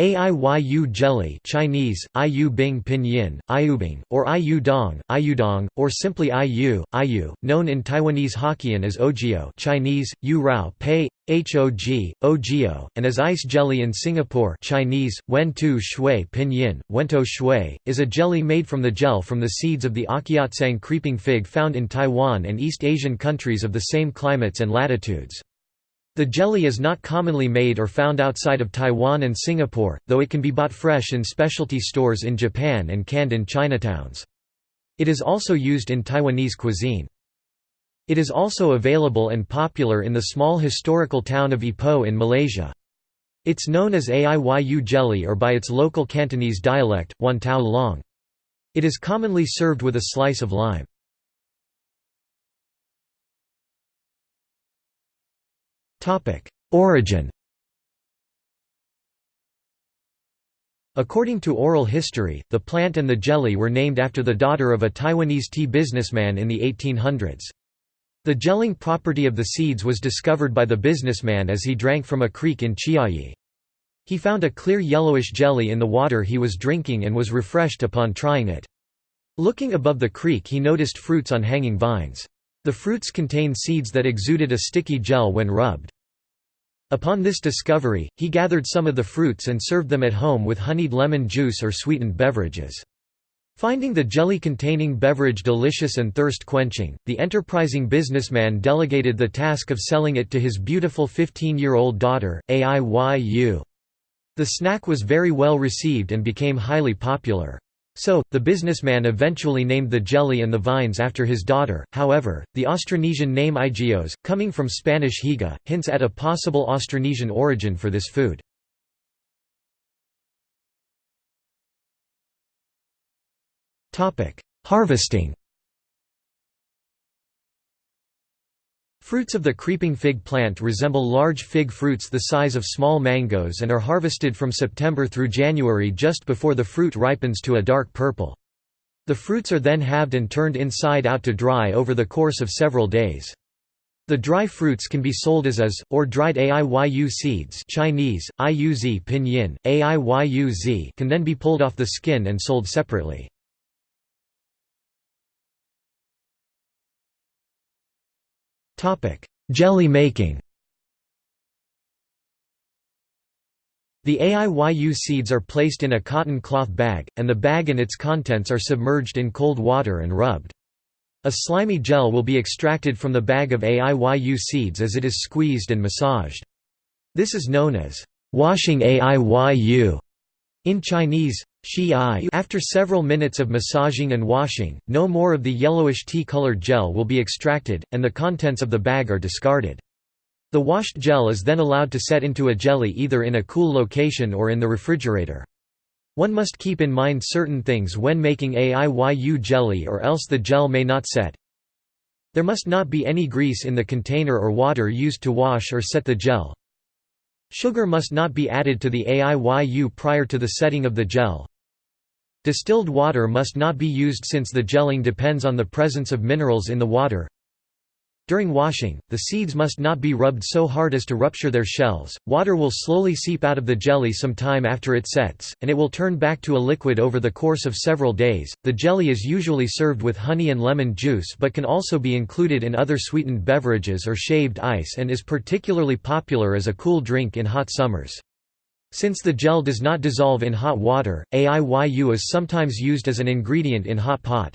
Aiyu jelly Chinese, Aiyu Bing Pinyin, Ayubing, or Aiyu Dong, or simply Aiyu, Aiyu, known in Taiwanese Hokkien as Ogio Chinese, Yu Rao Pei, Hog, Ogio, and as ice jelly in Singapore Chinese, Wen Tu Shui Pinyin, Wento Shui, is a jelly made from the gel from the seeds of the awkeotsang creeping fig found in Taiwan and East Asian countries of the same climates and latitudes. The jelly is not commonly made or found outside of Taiwan and Singapore, though it can be bought fresh in specialty stores in Japan and canned in Chinatowns. It is also used in Taiwanese cuisine. It is also available and popular in the small historical town of Ipoh in Malaysia. It's known as Aiyu jelly or by its local Cantonese dialect, Wan Tao Long. It is commonly served with a slice of lime. Origin According to oral history, the plant and the jelly were named after the daughter of a Taiwanese tea businessman in the 1800s. The gelling property of the seeds was discovered by the businessman as he drank from a creek in Chiayi. He found a clear yellowish jelly in the water he was drinking and was refreshed upon trying it. Looking above the creek he noticed fruits on hanging vines. The fruits contained seeds that exuded a sticky gel when rubbed. Upon this discovery, he gathered some of the fruits and served them at home with honeyed lemon juice or sweetened beverages. Finding the jelly-containing beverage delicious and thirst-quenching, the enterprising businessman delegated the task of selling it to his beautiful 15-year-old daughter, Aiyu. The snack was very well received and became highly popular. So, the businessman eventually named the jelly and the vines after his daughter. However, the Austronesian name Igios, coming from Spanish higa, hints at a possible Austronesian origin for this food. Harvesting. Fruits of the creeping fig plant resemble large fig fruits the size of small mangoes and are harvested from September through January just before the fruit ripens to a dark purple. The fruits are then halved and turned inside out to dry over the course of several days. The dry fruits can be sold as or dried aiyu seeds Chinese, iuz pinyin, aiyu can then be pulled off the skin and sold separately. Jelly making The aiyu seeds are placed in a cotton cloth bag, and the bag and its contents are submerged in cold water and rubbed. A slimy gel will be extracted from the bag of aiyu seeds as it is squeezed and massaged. This is known as washing aiyu in Chinese, after several minutes of massaging and washing, no more of the yellowish tea-colored gel will be extracted, and the contents of the bag are discarded. The washed gel is then allowed to set into a jelly either in a cool location or in the refrigerator. One must keep in mind certain things when making aiyu jelly or else the gel may not set. There must not be any grease in the container or water used to wash or set the gel. Sugar must not be added to the aiyu prior to the setting of the gel. Distilled water must not be used since the gelling depends on the presence of minerals in the water. During washing, the seeds must not be rubbed so hard as to rupture their shells. Water will slowly seep out of the jelly some time after it sets, and it will turn back to a liquid over the course of several days. The jelly is usually served with honey and lemon juice but can also be included in other sweetened beverages or shaved ice and is particularly popular as a cool drink in hot summers. Since the gel does not dissolve in hot water, aiyu is sometimes used as an ingredient in hot pot.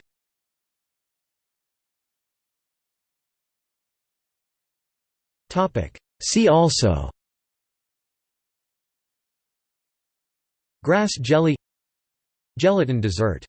See also. Grass jelly. Gelatin dessert